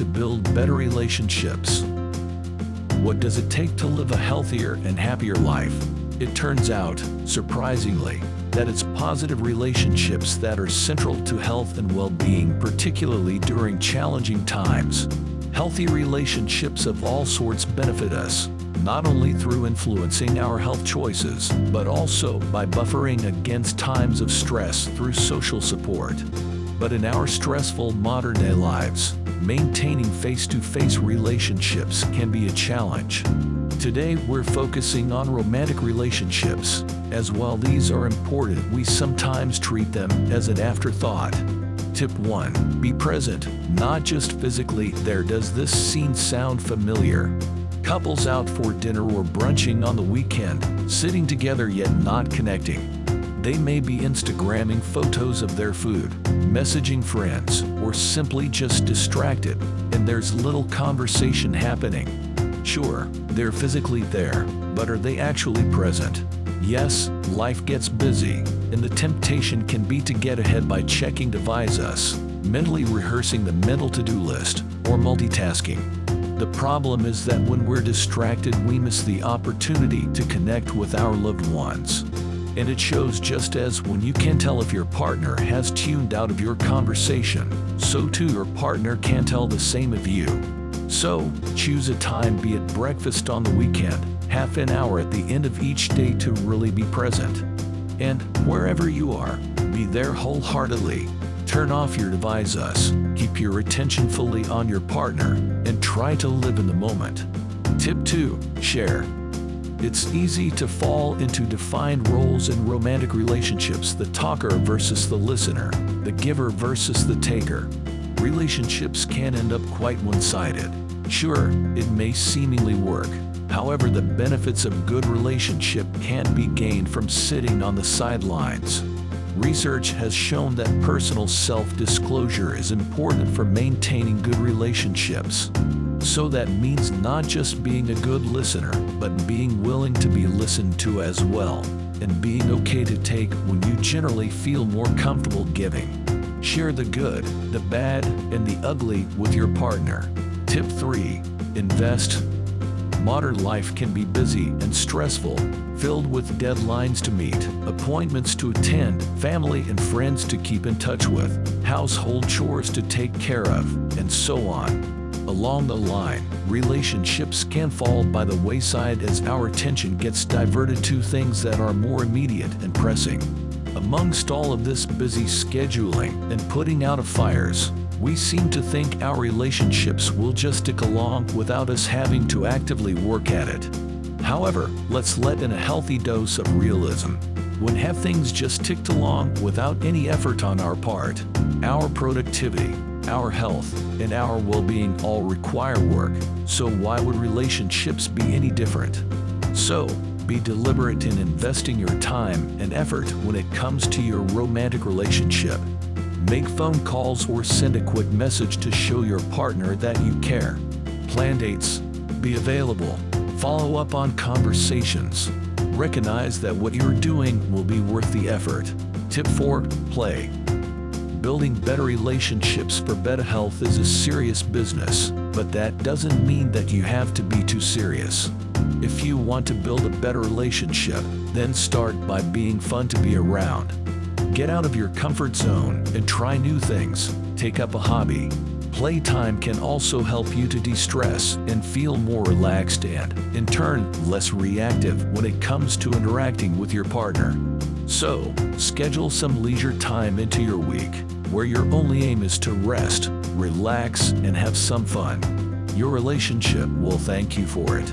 to build better relationships. What does it take to live a healthier and happier life? It turns out, surprisingly, that it's positive relationships that are central to health and well-being, particularly during challenging times. Healthy relationships of all sorts benefit us, not only through influencing our health choices, but also by buffering against times of stress through social support. But in our stressful modern-day lives, maintaining face-to-face relationships can be a challenge. Today, we're focusing on romantic relationships, as while these are important, we sometimes treat them as an afterthought. Tip 1. Be present, not just physically there. Does this scene sound familiar? Couples out for dinner or brunching on the weekend, sitting together yet not connecting. They may be Instagramming photos of their food, messaging friends, or simply just distracted, and there's little conversation happening. Sure, they're physically there, but are they actually present? Yes, life gets busy, and the temptation can be to get ahead by checking Devise mentally rehearsing the mental to-do list, or multitasking. The problem is that when we're distracted we miss the opportunity to connect with our loved ones. And it shows just as when you can tell if your partner has tuned out of your conversation, so too your partner can tell the same of you. So, choose a time be it breakfast on the weekend, half an hour at the end of each day to really be present. And wherever you are, be there wholeheartedly. Turn off your devices, keep your attention fully on your partner, and try to live in the moment. Tip 2. Share. It's easy to fall into defined roles in romantic relationships, the talker versus the listener, the giver versus the taker. Relationships can end up quite one-sided. Sure, it may seemingly work, However, the benefits of good relationship can't be gained from sitting on the sidelines. Research has shown that personal self-disclosure is important for maintaining good relationships. So that means not just being a good listener, but being willing to be listened to as well, and being okay to take when you generally feel more comfortable giving. Share the good, the bad, and the ugly with your partner. Tip 3. Invest Modern life can be busy and stressful, filled with deadlines to meet, appointments to attend, family and friends to keep in touch with, household chores to take care of, and so on. Along the line, relationships can fall by the wayside as our attention gets diverted to things that are more immediate and pressing. Amongst all of this busy scheduling and putting out of fires, we seem to think our relationships will just stick along without us having to actively work at it. However, let's let in a healthy dose of realism. When have things just ticked along without any effort on our part, our productivity, our health, and our well-being all require work, so why would relationships be any different? So, be deliberate in investing your time and effort when it comes to your romantic relationship. Make phone calls or send a quick message to show your partner that you care. Plan dates. Be available. Follow up on conversations. Recognize that what you're doing will be worth the effort. Tip 4. Play. Building better relationships for better health is a serious business, but that doesn't mean that you have to be too serious. If you want to build a better relationship, then start by being fun to be around. Get out of your comfort zone and try new things. Take up a hobby. Playtime can also help you to de-stress and feel more relaxed and, in turn, less reactive when it comes to interacting with your partner. So, schedule some leisure time into your week, where your only aim is to rest, relax, and have some fun. Your relationship will thank you for it.